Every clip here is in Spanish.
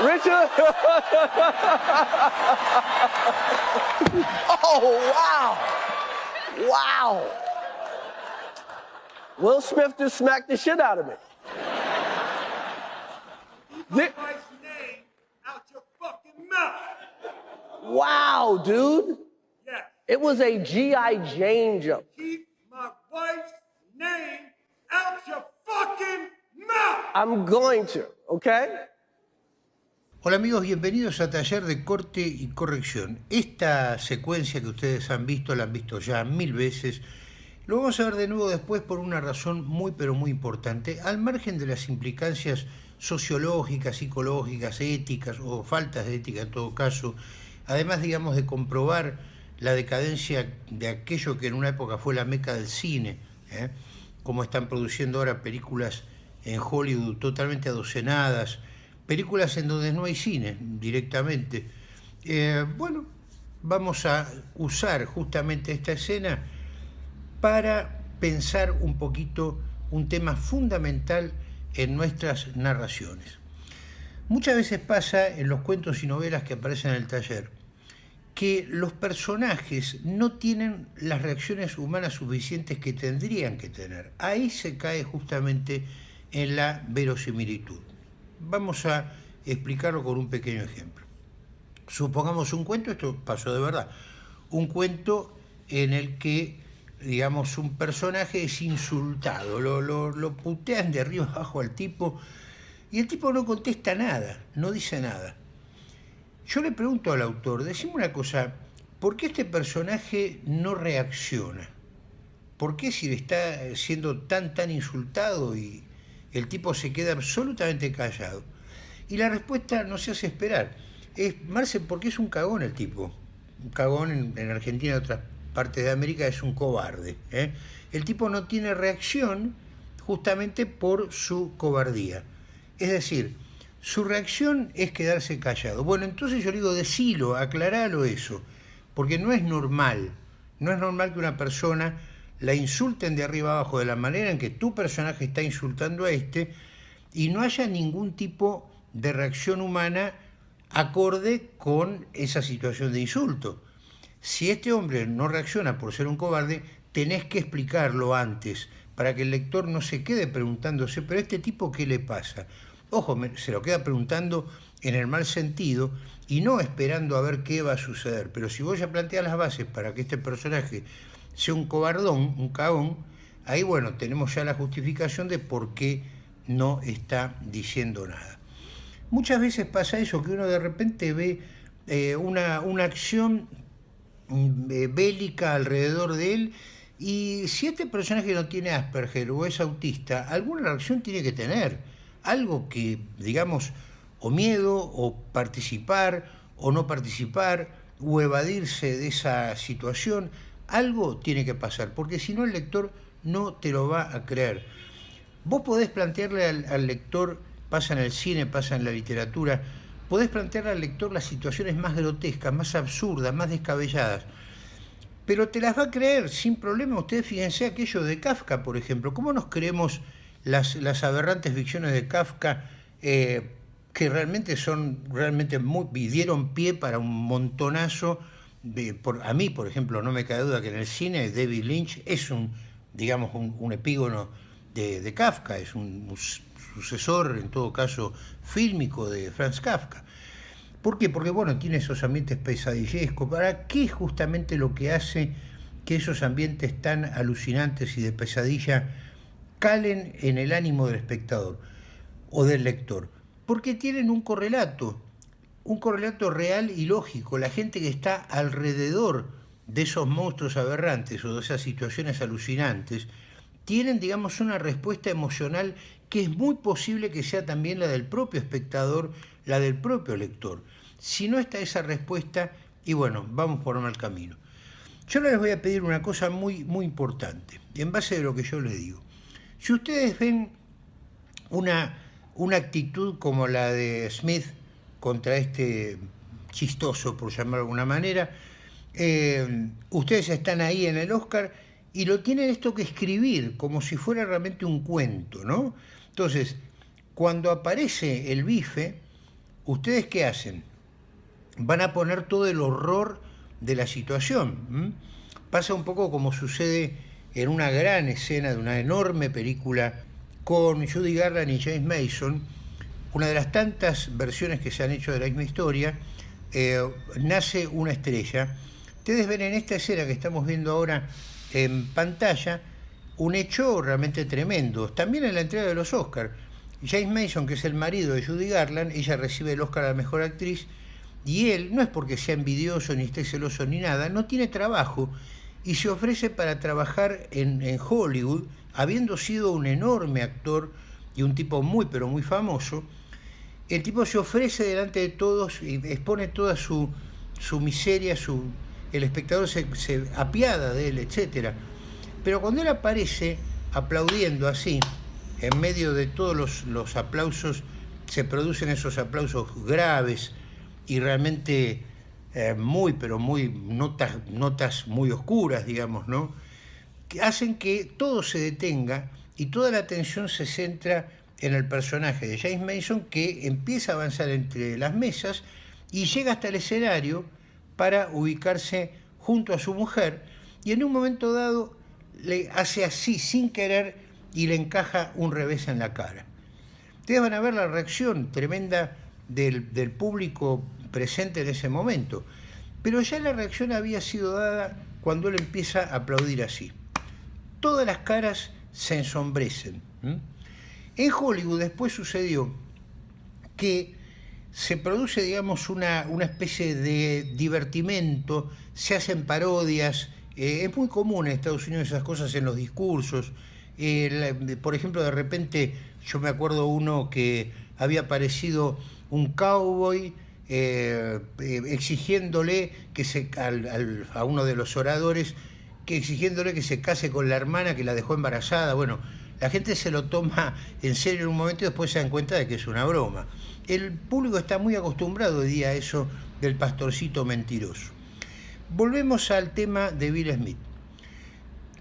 Richard. oh, wow. Wow. Will Smith just smacked the shit out of me. My wife's name out your fucking mouth. Wow, dude. Yes. It was a G.I. Jane jump. Keep my wife's name out your fucking mouth. I'm going to, okay? Hola amigos, bienvenidos a Taller de Corte y Corrección. Esta secuencia que ustedes han visto, la han visto ya mil veces. Lo vamos a ver de nuevo después por una razón muy pero muy importante, al margen de las implicancias sociológicas, psicológicas, éticas o faltas de ética en todo caso, además digamos de comprobar la decadencia de aquello que en una época fue la meca del cine, ¿eh? como están produciendo ahora películas en Hollywood totalmente adocenadas, películas en donde no hay cine directamente. Eh, bueno, vamos a usar justamente esta escena para pensar un poquito un tema fundamental en nuestras narraciones. Muchas veces pasa en los cuentos y novelas que aparecen en el taller que los personajes no tienen las reacciones humanas suficientes que tendrían que tener. Ahí se cae justamente en la verosimilitud. Vamos a explicarlo con un pequeño ejemplo. Supongamos un cuento, esto pasó de verdad, un cuento en el que, digamos, un personaje es insultado, lo, lo, lo putean de arriba abajo al tipo y el tipo no contesta nada, no dice nada. Yo le pregunto al autor, decime una cosa, ¿por qué este personaje no reacciona? ¿Por qué si le está siendo tan, tan insultado y el tipo se queda absolutamente callado? Y la respuesta no se hace esperar. Es, Marce, porque es un cagón el tipo. Un cagón en, en Argentina y otras partes de América es un cobarde. ¿eh? El tipo no tiene reacción justamente por su cobardía. Es decir, su reacción es quedarse callado. Bueno, entonces yo le digo, decilo, aclaralo eso, porque no es normal, no es normal que una persona la insulten de arriba abajo de la manera en que tu personaje está insultando a este y no haya ningún tipo de reacción humana acorde con esa situación de insulto. Si este hombre no reacciona por ser un cobarde, tenés que explicarlo antes, para que el lector no se quede preguntándose, pero este tipo, ¿qué le pasa? Ojo, se lo queda preguntando en el mal sentido y no esperando a ver qué va a suceder. Pero si vos ya planteas las bases para que este personaje sea un cobardón, un cagón, ahí bueno, tenemos ya la justificación de por qué no está diciendo nada. Muchas veces pasa eso, que uno de repente ve eh, una, una, acción mm, eh, bélica alrededor de él y si este personaje no tiene Asperger o es autista, alguna reacción tiene que tener. Algo que, digamos, o miedo, o participar, o no participar, o evadirse de esa situación, algo tiene que pasar, porque si no el lector no te lo va a creer. Vos podés plantearle al, lector pasa en el cine, pasa en la literatura, podés plantear al lector las situaciones más grotescas, más absurdas, más descabelladas, pero te las va a creer sin problema. Ustedes fíjense aquello de Kafka, por ejemplo, ¿cómo nos creemos las, las aberrantes ficciones de Kafka eh, que realmente son, realmente muy, dieron pie para un montonazo, a mí, por ejemplo, no me cae duda que en el cine David Lynch es un, digamos, un, un epígono de, Kafka, es un, un sucesor, en todo caso, fílmico de Franz Kafka. ¿Por qué? Porque, bueno, tiene esos ambientes pesadillescos. ¿Para qué es justamente lo que hace que esos ambientes tan alucinantes y de pesadilla calen en el ánimo del espectador o del lector? Porque tienen un correlato, un correlato real y lógico. La gente que está alrededor de esos monstruos aberrantes o de esas situaciones alucinantes, tienen, digamos, una respuesta emocional que es muy posible que sea también la del propio espectador, la del propio lector. Si no está esa respuesta, y bueno, vamos por mal camino. Yo les voy a pedir una cosa muy, muy importante, en base de lo que yo les digo. Si ustedes ven una, una actitud como la de Smith contra este chistoso, por llamarlo de alguna manera, eh, ustedes están ahí en el Oscar y lo tienen esto que escribir, como si fuera realmente un cuento, ¿no? Entonces, cuando aparece el bife, ¿ustedes qué hacen? Van a poner todo el horror de la situación. Pasa un poco como sucede en una gran escena de una enorme película con Judy Garland y James Mason, una de las tantas versiones que se han hecho de la misma historia, eh, nace una estrella. Ustedes ven en esta escena que estamos viendo ahora en pantalla un hecho realmente tremendo. También en la entrega de los Oscars. James Mason, que es el marido de Judy Garland, ella recibe el Oscar a la mejor actriz y él, no es porque sea envidioso ni esté celoso ni nada, no tiene trabajo y se ofrece para trabajar en, en Hollywood, habiendo sido un enorme actor y un tipo muy pero muy famoso. El tipo se ofrece delante de todos y expone toda su, su miseria, su, el espectador se, apiada de él, etc. Pero cuando él aparece aplaudiendo así, en medio de todos los, los aplausos, se producen esos aplausos graves y realmente eh, muy, pero muy, notas, notas muy oscuras, digamos, ¿no? Que hacen que todo se detenga y toda la atención se centra en el personaje de James Mason que empieza a avanzar entre las mesas y llega hasta el escenario para ubicarse junto a su mujer y en un momento dado le hace así sin querer y le encaja un revés en la cara. Ustedes van a ver la reacción tremenda del, del público presente en ese momento, pero ya la reacción había sido dada cuando él empieza a aplaudir así. Todas las caras se ensombrecen. ¿m? En Hollywood después sucedió que se produce, digamos, una, una especie de divertimento, se hacen parodias, eh, es muy común en Estados Unidos esas cosas en los discursos. Eh, la- por ejemplo, de repente, yo me acuerdo uno que había aparecido un cowboy eh, eh, exigiéndole que se, al- al- a uno de los oradores, que exigiéndole que se case con la hermana que la dejó embarazada. Bueno, la gente se lo toma en serio en un momento y después se dan cuenta de que es una broma. El público está muy acostumbrado hoy día a eso del pastorcito mentiroso. Volvemos al tema de Bill Smith.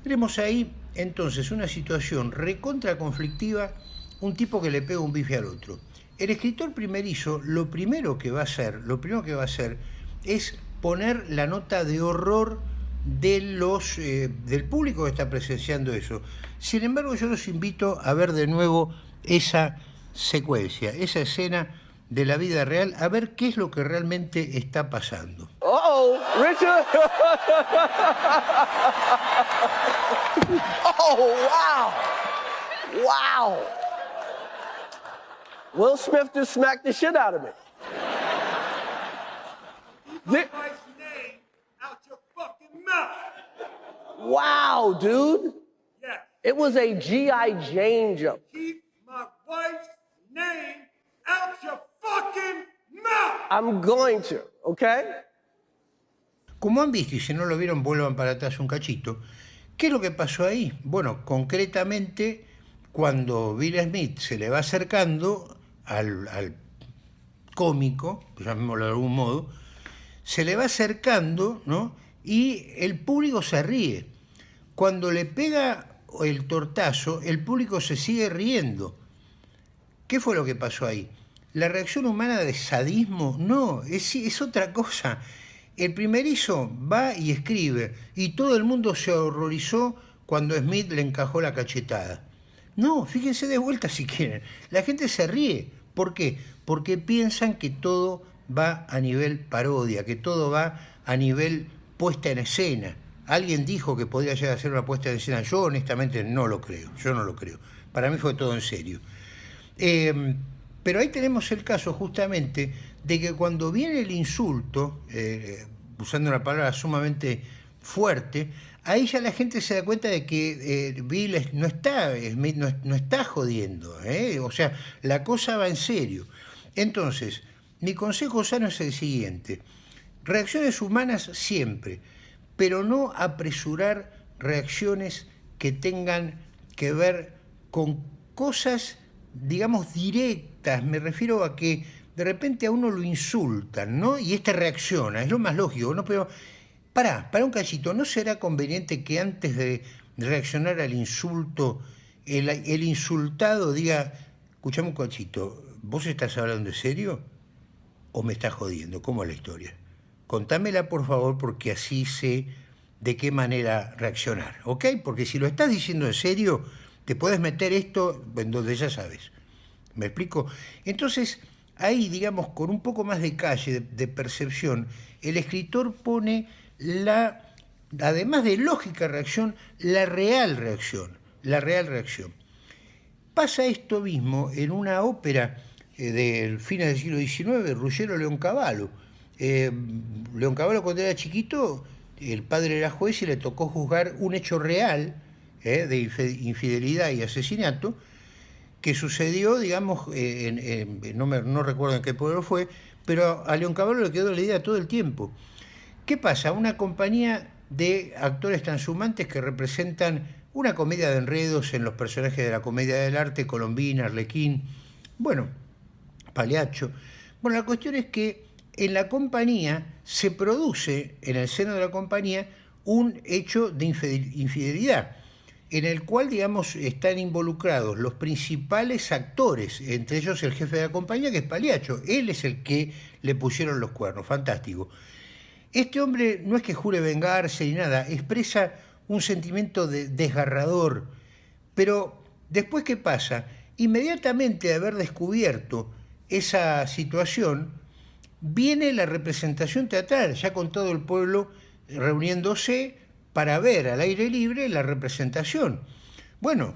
Tenemos ahí entonces una situación recontra conflictiva, un tipo que le pega un bife al otro. El escritor primerizo lo primero que va a hacer, lo primero que va a hacer es poner la nota de horror de los, eh, del público que está presenciando eso. Sin embargo, yo los invito a ver de nuevo esa secuencia, esa escena de la vida real, a ver qué es lo que realmente está pasando. Uh oh, Richard. oh, wow. Wow. Will Smith just smacked the shit out of me. My Thi- wife's name out your fucking mouth. wow, dude. Yes. It was a G.I. Jane jump. Keep my wife's name out your fucking mouth. I'm going to, okay? Como han visto, y si no lo vieron, vuelvan para atrás un cachito. ¿Qué es lo que pasó ahí? Bueno, concretamente, cuando Bill Smith se le va acercando al, al cómico, llamémoslo de algún modo, se le va acercando, ¿no? Y el público se ríe. Cuando le pega el tortazo, el público se sigue riendo. ¿Qué fue lo que pasó ahí? ¿La reacción humana de sadismo? No, es, es otra cosa. El primerizo va y escribe, y todo el mundo se horrorizó cuando Smith le encajó la cachetada. No, fíjense de vuelta si quieren. La gente se ríe. ¿Por qué? Porque piensan que todo va a nivel parodia, que todo va a nivel puesta en escena. Alguien dijo que podía llegar a ser una puesta en escena. Yo honestamente no lo creo, yo no lo creo. Para mí fue todo en serio. Eh, pero ahí tenemos el caso justamente de que cuando viene el insulto, eh, usando una palabra sumamente fuerte, ahí ya la gente se da cuenta de que eh, Bill no está, Smith no, no está jodiendo, ¿eh? o sea, la cosa va en serio. Entonces, mi consejo sano es el siguiente, reacciones humanas siempre, pero no apresurar reacciones que tengan que ver con cosas, digamos, directas. Me refiero a que de repente a uno lo insultan, ¿no? Y este reacciona, es lo más lógico, ¿no? Pero, pará, para un cachito, ¿no será conveniente que antes de reaccionar al insulto, el, insultado diga, escuchame un cachito, ¿vos estás hablando en serio? o me estás jodiendo? ¿Cómo es la historia? Contámela por favor porque así sé de qué manera reaccionar, ¿ok? Porque si lo estás diciendo en serio, te puedes meter esto en donde ya sabes. ¿Me explico? Entonces, ahí, digamos, con un poco más de calle, de, percepción, el escritor pone la, además de lógica reacción, la real reacción, la real reacción. Pasa esto mismo en una ópera eh, del fines del siglo XIX, Ruggiero Leoncavallo. Eh, Leoncavallo cuando era chiquito, el padre era juez y le tocó juzgar un hecho real eh, de infidelidad y asesinato que sucedió, digamos, eh, en, no, me, no recuerdo en qué pueblo fue, pero a Leoncavallo le quedó la idea todo el tiempo. ¿Qué pasa? Una compañía de actores transhumantes que representan una comedia de enredos en los personajes de la comedia del arte, Colombina, Arlequín, bueno, Paliacho. Bueno, la cuestión es que en la compañía se produce, en el seno de la compañía, un hecho de infidelidad, en el cual, digamos, están involucrados los principales actores, entre ellos el jefe de la compañía, que es Paliacho. Él es el que le pusieron los cuernos, fantástico. Este hombre no es que jure vengarse ni nada, expresa un sentimiento de desgarrador. Pero después, ¿qué pasa? Inmediatamente de haber descubierto esa situación, viene la representación teatral, ya con todo el pueblo reuniéndose para ver al aire libre la representación. Bueno,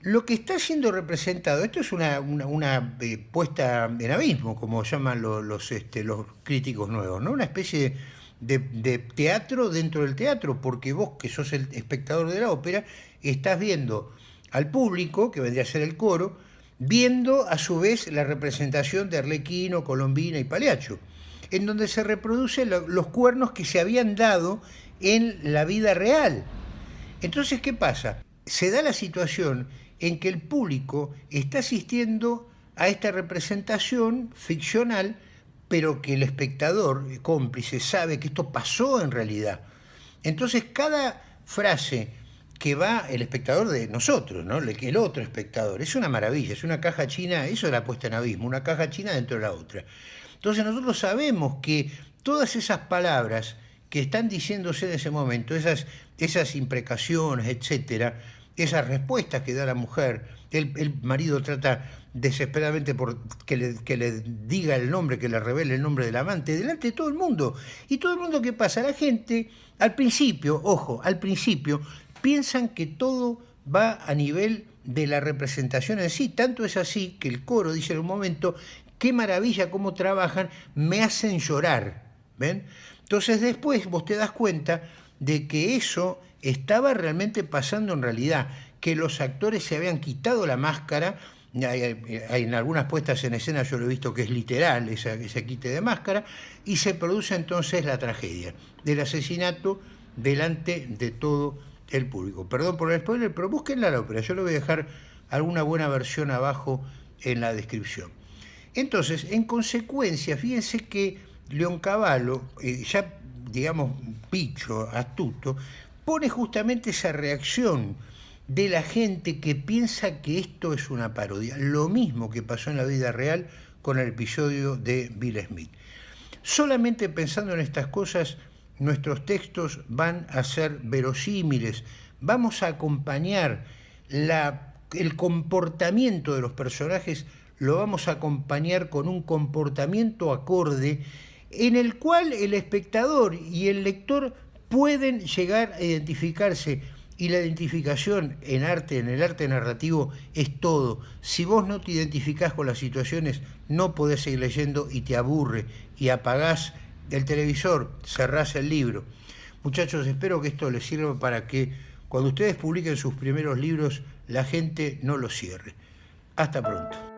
lo que está siendo representado, esto es una, una, eh, puesta en abismo, como llaman los, este, los críticos nuevos, ¿no? una especie de, de, teatro dentro del teatro, porque vos que sos el espectador de la ópera, estás viendo al público, que vendría a ser el coro, viendo a su vez la representación de Arlequino, Colombina y Paliacho, en donde se reproducen los cuernos que se habían dado en la vida real. Entonces, ¿qué pasa? Se da la situación en que el público está asistiendo a esta representación ficcional pero que el espectador cómplice sabe que esto pasó en realidad. Entonces cada frase que va el espectador de nosotros, ¿no? el otro espectador, es una maravilla, es una caja china, eso es la puesta en abismo, una caja china dentro de la otra. Entonces nosotros sabemos que todas esas palabras que están diciéndose en ese momento, esas, esas imprecaciones, etcétera, esas respuestas que da la mujer, el, el marido trata desesperadamente por que le, que le, diga el nombre, que le revele el nombre del amante, delante de todo el mundo. Y todo el mundo que pasa, la gente, al principio, ojo, al principio, piensan que todo va a nivel de la representación en sí. Tanto es así que el coro dice en un momento, qué maravilla cómo trabajan, me hacen llorar. ¿Ven? Entonces después vos te das cuenta de que eso estaba realmente pasando en realidad, que los actores se habían quitado la máscara hay, en algunas puestas en escena yo lo he visto que es literal esa, ese quite de máscara, y se produce entonces la tragedia del asesinato delante de todo el público. Perdón por el spoiler, pero búsquenla la ópera, yo le voy a dejar alguna buena versión abajo en la descripción. Entonces, en consecuencia, fíjense que León Cavallo, eh, ya digamos picho, astuto, pone justamente esa reacción de la gente que piensa que esto es una parodia. Lo mismo que pasó en la vida real con el episodio de Bill Smith. Solamente pensando en estas cosas, nuestros textos van a ser verosímiles, vamos a acompañar el comportamiento de los personajes, lo vamos a acompañar con un comportamiento acorde en el cual el espectador y el lector pueden llegar a identificarse y la identificación en arte, en el arte narrativo, es todo. Si vos no te identificás con las situaciones, no podés seguir leyendo y te aburre y apagás el televisor, cerrás el libro. Muchachos, espero que esto les sirva para que cuando ustedes publiquen sus primeros libros, la gente no los cierre. Hasta pronto.